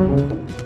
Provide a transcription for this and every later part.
Thank mm -hmm. you.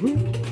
Hum.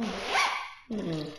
응. 응.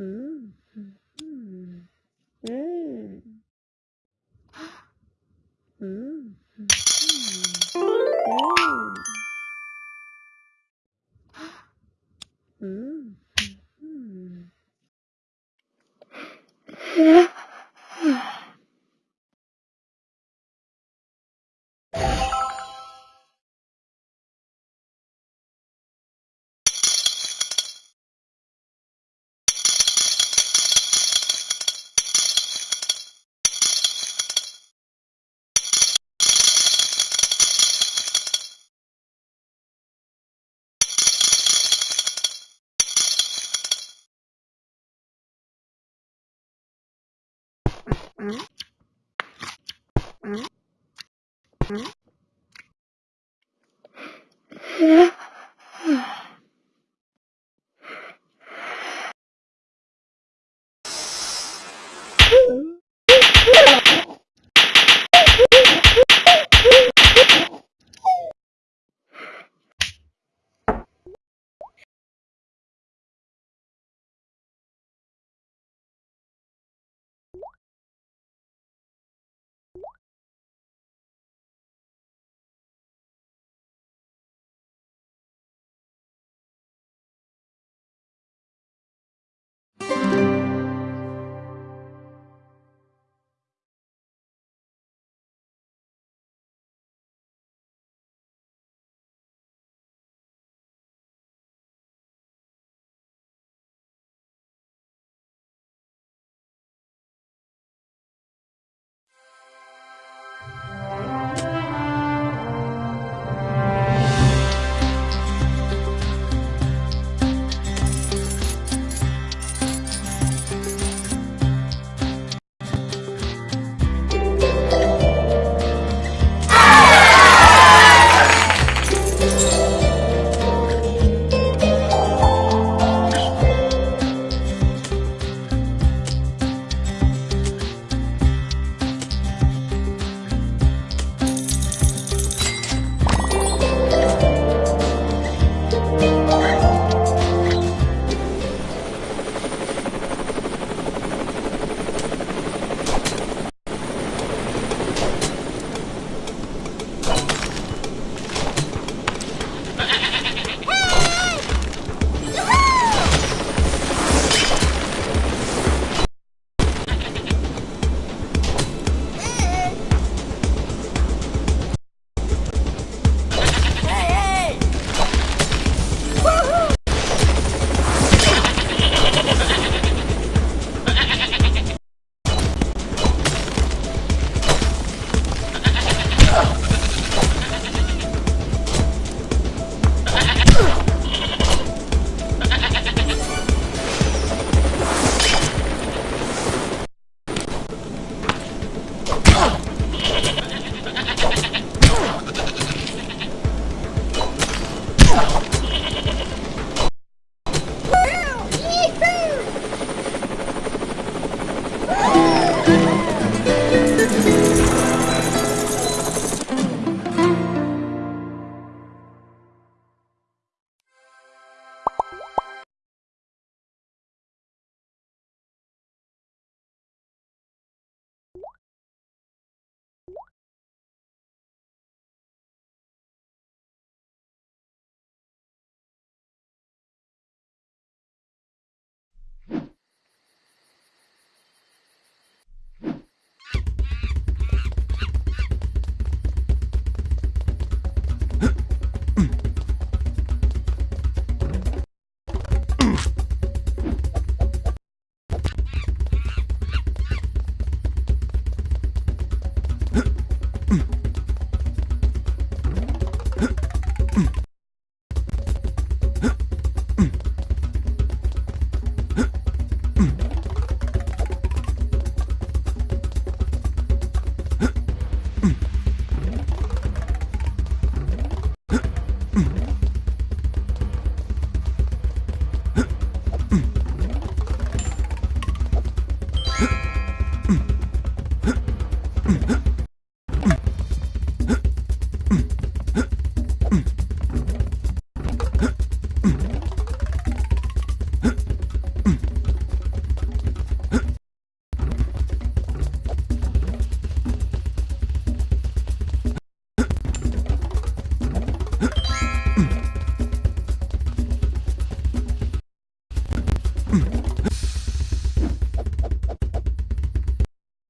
음. 음. 음. 음. 嗯。嗯。嗯。嗯。